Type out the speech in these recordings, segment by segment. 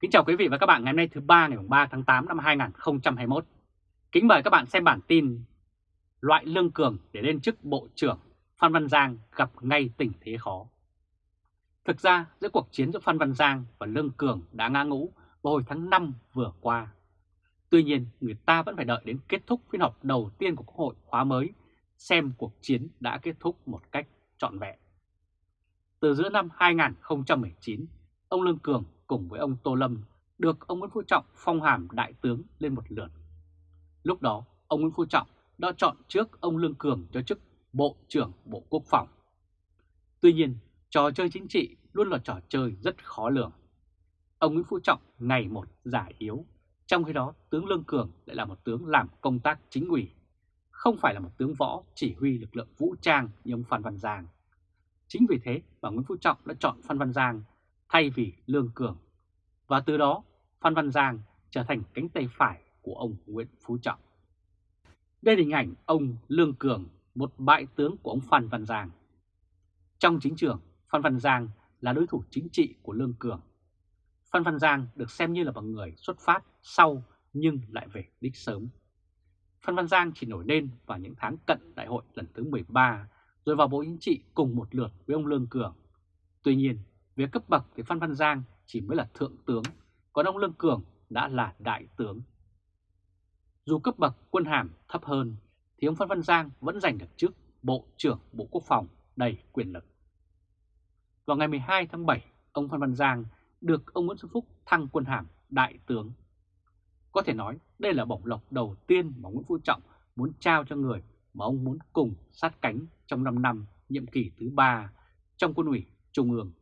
Kính chào quý vị và các bạn ngày hôm nay thứ ba ngày 3 tháng 8 năm 2021. Kính mời các bạn xem bản tin Loại lương cường để lên chức Bộ trưởng Phan Văn Giang gặp ngay tình thế khó. Thực ra giữa cuộc chiến giữa Phan Văn Giang và Lương Cường đã ngã ngũ vào hồi tháng 5 vừa qua. Tuy nhiên người ta vẫn phải đợi đến kết thúc phiên họp đầu tiên của Quốc hội khóa mới xem cuộc chiến đã kết thúc một cách trọn vẹn. Từ giữa năm 2019, ông Lương Cường cùng với ông Tô Lâm được ông Nguyễn Phú Trọng phong hàm đại tướng lên một lượt. Lúc đó, ông Nguyễn Phú Trọng đã chọn trước ông Lương Cường cho chức Bộ trưởng Bộ Quốc phòng. Tuy nhiên, trò chơi chính trị luôn là trò chơi rất khó lường. Ông Nguyễn Phú Trọng ngày một giả yếu, trong khi đó tướng Lương Cường lại là một tướng làm công tác chính ủy, không phải là một tướng võ chỉ huy lực lượng vũ trang như ông Phan Văn Giang. Chính vì thế mà Nguyễn Phú Trọng đã chọn Phan Văn Giang thay vì Lương Cường. Và từ đó Phan Văn Giang trở thành cánh tay phải của ông Nguyễn Phú Trọng. Đây là hình ảnh ông Lương Cường, một bại tướng của ông Phan Văn Giang. Trong chính trường, Phan Văn Giang là đối thủ chính trị của Lương Cường. Phan Văn Giang được xem như là một người xuất phát sau nhưng lại về đích sớm. Phan Văn Giang chỉ nổi lên vào những tháng cận đại hội lần thứ 13 rồi vào Bộ Chính trị cùng một lượt với ông Lương Cường. Tuy nhiên, về cấp bậc thì Phan Văn Giang chỉ mới là thượng tướng, còn ông Lương Cường đã là đại tướng. Dù cấp bậc quân hàm thấp hơn thì ông Phan Văn Giang vẫn giành được chức Bộ trưởng Bộ Quốc phòng đầy quyền lực. Vào ngày 12 tháng 7, ông Phan Văn Giang được ông Nguyễn Xuân Phúc thăng quân hàm đại tướng. Có thể nói đây là bổng lộc đầu tiên mà Nguyễn Phú Trọng muốn trao cho người mà ông muốn cùng sát cánh trong 5 năm nhiệm kỳ thứ 3 trong quân ủy Trung ương.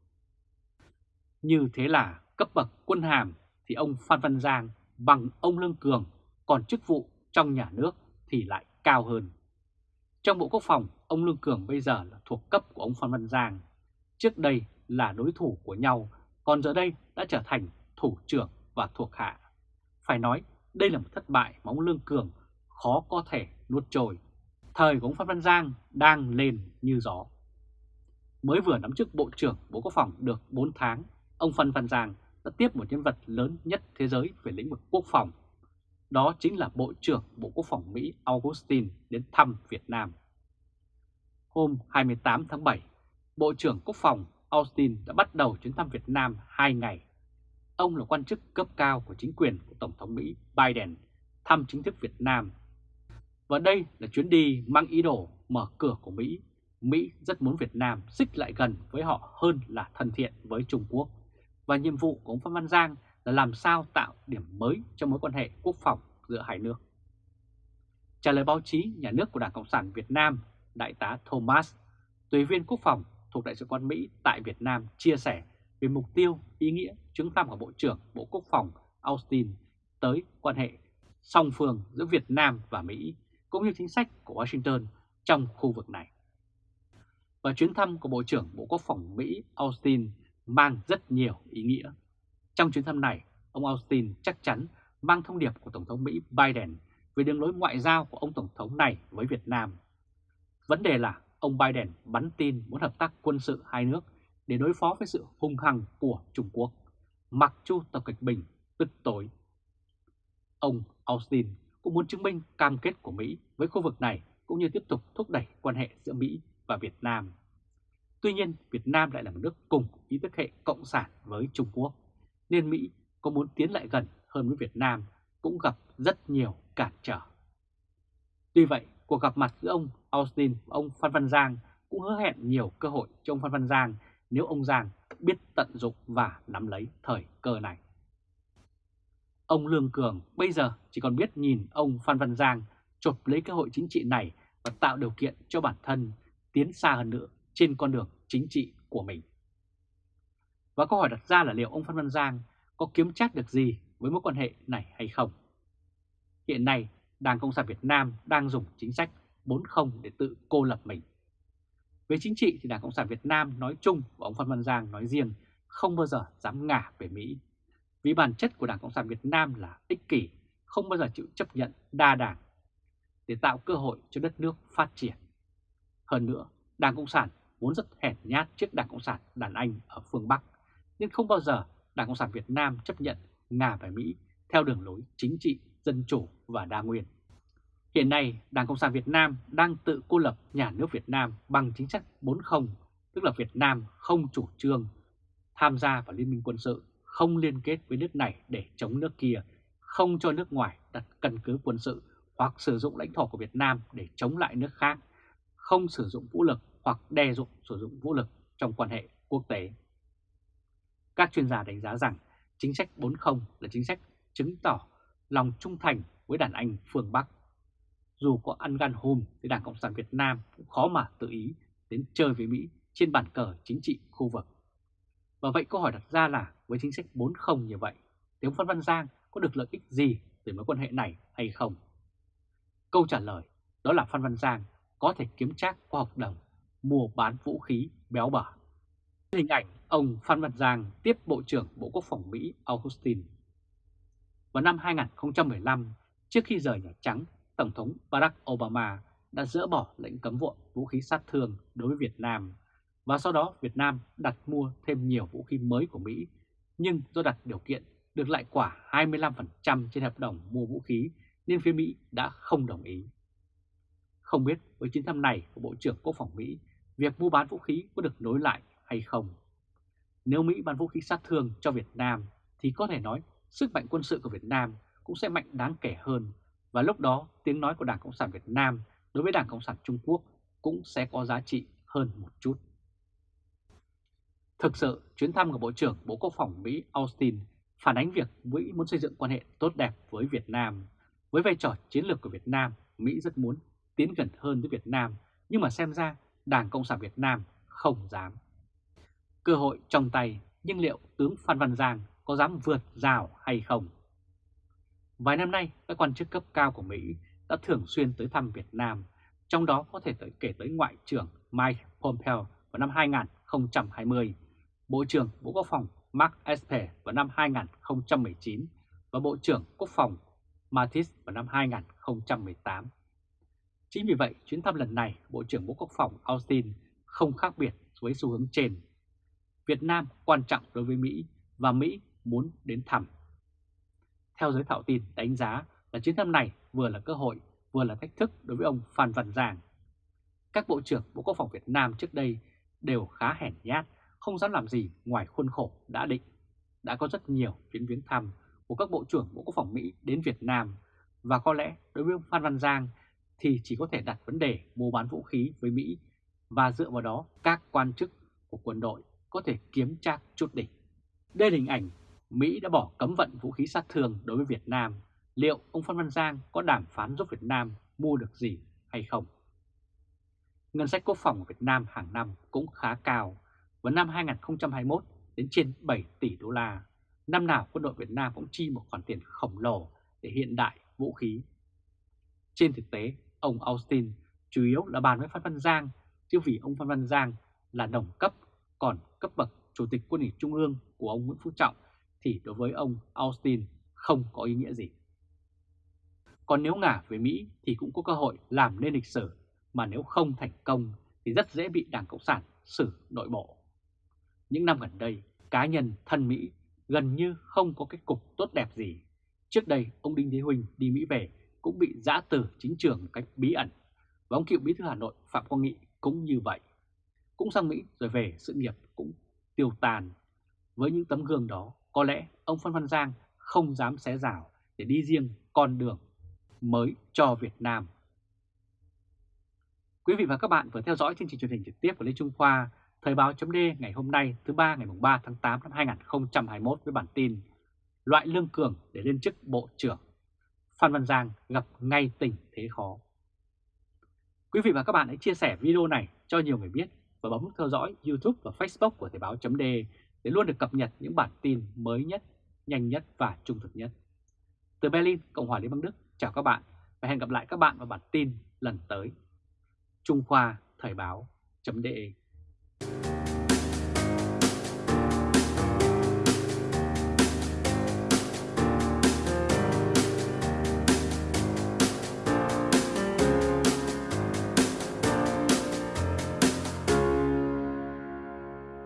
Như thế là cấp bậc quân hàm thì ông Phan Văn Giang bằng ông Lương Cường, còn chức vụ trong nhà nước thì lại cao hơn. Trong Bộ Quốc phòng, ông Lương Cường bây giờ là thuộc cấp của ông Phan Văn Giang. Trước đây là đối thủ của nhau, còn giờ đây đã trở thành thủ trưởng và thuộc hạ. Phải nói đây là một thất bại mà ông Lương Cường khó có thể nuốt trôi. Thời của ông Phan Văn Giang đang lên như gió. Mới vừa nắm chức Bộ trưởng Bộ Quốc phòng được 4 tháng ông Phan Văn Giang đã tiếp một nhân vật lớn nhất thế giới về lĩnh vực quốc phòng. Đó chính là Bộ trưởng Bộ Quốc phòng Mỹ Augustin đến thăm Việt Nam. Hôm 28 tháng 7, Bộ trưởng Quốc phòng Austin đã bắt đầu chuyến thăm Việt Nam 2 ngày. Ông là quan chức cấp cao của chính quyền của Tổng thống Mỹ Biden thăm chính thức Việt Nam. Và đây là chuyến đi mang ý đồ mở cửa của Mỹ. Mỹ rất muốn Việt Nam xích lại gần với họ hơn là thân thiện với Trung Quốc và nhiệm vụ của ông Phan Văn Giang là làm sao tạo điểm mới cho mối quan hệ quốc phòng giữa hai nước. Trả lời báo chí nhà nước của Đảng Cộng sản Việt Nam, Đại tá Thomas, tùy viên quốc phòng thuộc Đại sứ quán Mỹ tại Việt Nam chia sẻ về mục tiêu, ý nghĩa chuyến thăm của Bộ trưởng Bộ Quốc phòng Austin tới quan hệ song phương giữa Việt Nam và Mỹ, cũng như chính sách của Washington trong khu vực này. Và chuyến thăm của Bộ trưởng Bộ Quốc phòng Mỹ Austin mang rất nhiều ý nghĩa. Trong chuyến thăm này, ông Austin chắc chắn mang thông điệp của Tổng thống Mỹ Biden về đường lối ngoại giao của ông Tổng thống này với Việt Nam. Vấn đề là ông Biden bắn tin muốn hợp tác quân sự hai nước để đối phó với sự hung hăng của Trung Quốc, mặc chu Tập Kịch Bình tức tối. Ông Austin cũng muốn chứng minh cam kết của Mỹ với khu vực này cũng như tiếp tục thúc đẩy quan hệ giữa Mỹ và Việt Nam Tuy nhiên, Việt Nam lại là một nước cùng ý thức hệ cộng sản với Trung Quốc, nên Mỹ có muốn tiến lại gần hơn với Việt Nam cũng gặp rất nhiều cản trở. Tuy vậy, cuộc gặp mặt giữa ông Austin và ông Phan Văn Giang cũng hứa hẹn nhiều cơ hội cho ông Phan Văn Giang nếu ông Giang biết tận dụng và nắm lấy thời cơ này. Ông Lương Cường bây giờ chỉ còn biết nhìn ông Phan Văn Giang chụp lấy cơ hội chính trị này và tạo điều kiện cho bản thân tiến xa hơn nữa trên con đường chính trị của mình. Và câu hỏi đặt ra là liệu ông Phan Văn Giang có kiếm chắc được gì với mối quan hệ này hay không? Hiện nay, Đảng Cộng sản Việt Nam đang dùng chính sách 4-0 để tự cô lập mình. Về chính trị thì Đảng Cộng sản Việt Nam nói chung và ông Phan Văn Giang nói riêng không bao giờ dám ngả về Mỹ. Vì bản chất của Đảng Cộng sản Việt Nam là ích kỷ, không bao giờ chịu chấp nhận đa đảng để tạo cơ hội cho đất nước phát triển. Hơn nữa, Đảng Cộng sản vốn rất hèn nhát trước Đảng Cộng sản đàn Anh ở phương Bắc, nên không bao giờ Đảng Cộng sản Việt Nam chấp nhận nga và Mỹ theo đường lối chính trị, dân chủ và đa nguyên. Hiện nay, Đảng Cộng sản Việt Nam đang tự cô lập nhà nước Việt Nam bằng chính sách 40, tức là Việt Nam không chủ trương tham gia vào liên minh quân sự, không liên kết với nước này để chống nước kia, không cho nước ngoài đặt căn cứ quân sự hoặc sử dụng lãnh thổ của Việt Nam để chống lại nước khác, không sử dụng vũ lực hoặc đe dọa sử dụng vũ lực trong quan hệ quốc tế. Các chuyên gia đánh giá rằng chính sách 40 là chính sách chứng tỏ lòng trung thành với đàn anh phương Bắc. Dù có ăn gan hùm thì Đảng Cộng sản Việt Nam cũng khó mà tự ý đến chơi với Mỹ trên bàn cờ chính trị khu vực. Và vậy câu hỏi đặt ra là với chính sách 40 như vậy, thì ông Phan Văn Giang có được lợi ích gì từ mối quan hệ này hay không? Câu trả lời đó là Phan Văn Giang có thể kiếm trác qua hợp đồng mua bán vũ khí béo bở. Hình ảnh ông Phan Văn Giang tiếp Bộ trưởng Bộ Quốc phòng Mỹ Austin. Vào năm 2015, trước khi rời Nhà Trắng, Tổng thống Barack Obama đã dỡ bỏ lệnh cấm vận vũ khí sát thương đối với Việt Nam và sau đó Việt Nam đặt mua thêm nhiều vũ khí mới của Mỹ nhưng do đặt điều kiện được lại quả 25% trên hợp đồng mua vũ khí nên phía Mỹ đã không đồng ý. Không biết với chuyến thăm này của Bộ trưởng Quốc phòng Mỹ, việc mua bán vũ khí có được nối lại hay không? Nếu Mỹ bán vũ khí sát thương cho Việt Nam thì có thể nói sức mạnh quân sự của Việt Nam cũng sẽ mạnh đáng kể hơn và lúc đó tiếng nói của Đảng Cộng sản Việt Nam đối với Đảng Cộng sản Trung Quốc cũng sẽ có giá trị hơn một chút. Thực sự, chuyến thăm của Bộ trưởng Bộ Quốc phòng Mỹ Austin phản ánh việc Mỹ muốn xây dựng quan hệ tốt đẹp với Việt Nam. Với vai trò chiến lược của Việt Nam, Mỹ rất muốn tiến gần hơn với Việt Nam, nhưng mà xem ra Đảng Cộng sản Việt Nam không dám. Cơ hội trong tay, nhưng liệu tướng Phan Văn Giang có dám vượt rào hay không? Vài năm nay, các quan chức cấp cao của Mỹ đã thường xuyên tới thăm Việt Nam, trong đó có thể tới kể tới Ngoại trưởng Mike Pompeo vào năm 2020, Bộ trưởng Bộ Quốc phòng Mark Esper vào năm 2019 và Bộ trưởng Quốc phòng Mattis vào năm 2018. Chính vì vậy, chuyến thăm lần này, Bộ trưởng Bộ Quốc phòng Austin không khác biệt với xu hướng trên. Việt Nam quan trọng đối với Mỹ và Mỹ muốn đến thăm. Theo giới thạo tin đánh giá là chuyến thăm này vừa là cơ hội vừa là thách thức đối với ông Phan Văn Giang. Các Bộ trưởng Bộ Quốc phòng Việt Nam trước đây đều khá hèn nhát, không dám làm gì ngoài khuôn khổ đã định. Đã có rất nhiều chuyến viếng thăm của các Bộ trưởng Bộ Quốc phòng Mỹ đến Việt Nam và có lẽ đối với ông Phan Văn Giang thì chỉ có thể đặt vấn đề mua bán vũ khí với Mỹ và dựa vào đó các quan chức của quân đội có thể kiếm trác chút đỉnh. Đây là hình ảnh Mỹ đã bỏ cấm vận vũ khí sát thương đối với Việt Nam. Liệu ông Phan Văn Giang có đàm phán giúp Việt Nam mua được gì hay không? Ngân sách quốc phòng của Việt Nam hàng năm cũng khá cao. Vào năm 2021 đến trên 7 tỷ đô la. Năm nào quân đội Việt Nam cũng chi một khoản tiền khổng lồ để hiện đại vũ khí. Trên thực tế, ông Austin chủ yếu là bàn với Phan Văn Giang, chứ vì ông Phan Văn Giang là đồng cấp, còn cấp bậc Chủ tịch Quân ủy Trung ương của ông Nguyễn Phú Trọng thì đối với ông Austin không có ý nghĩa gì. Còn nếu ngả về Mỹ thì cũng có cơ hội làm nên lịch sử, mà nếu không thành công thì rất dễ bị Đảng Cộng sản xử nội bộ. Những năm gần đây, cá nhân thân Mỹ gần như không có kết cục tốt đẹp gì. Trước đây, ông Đinh Thế Huỳnh đi Mỹ về cũng bị giã từ chính trường một cách bí ẩn. Và ông cựu bí thư Hà Nội Phạm Quang Nghị cũng như vậy. Cũng sang Mỹ rồi về sự nghiệp cũng tiêu tàn. Với những tấm gương đó, có lẽ ông Phan Văn Giang không dám xé rào để đi riêng con đường mới cho Việt Nam. Quý vị và các bạn vừa theo dõi chương trình truyền hình trực tiếp của Lê Trung Khoa, Thời báo chấm ngày hôm nay thứ ba ngày 3 tháng 8 năm 2021 với bản tin Loại lương cường để lên chức Bộ trưởng. Phan Văn Giang gặp ngay tình thế khó. Quý vị và các bạn hãy chia sẻ video này cho nhiều người biết và bấm theo dõi YouTube và Facebook của Thời báo .d để luôn được cập nhật những bản tin mới nhất, nhanh nhất và trung thực nhất. Từ Berlin, Cộng hòa Liên bang Đức, chào các bạn và hẹn gặp lại các bạn vào bản tin lần tới. Trung Khoa Thời báo .de.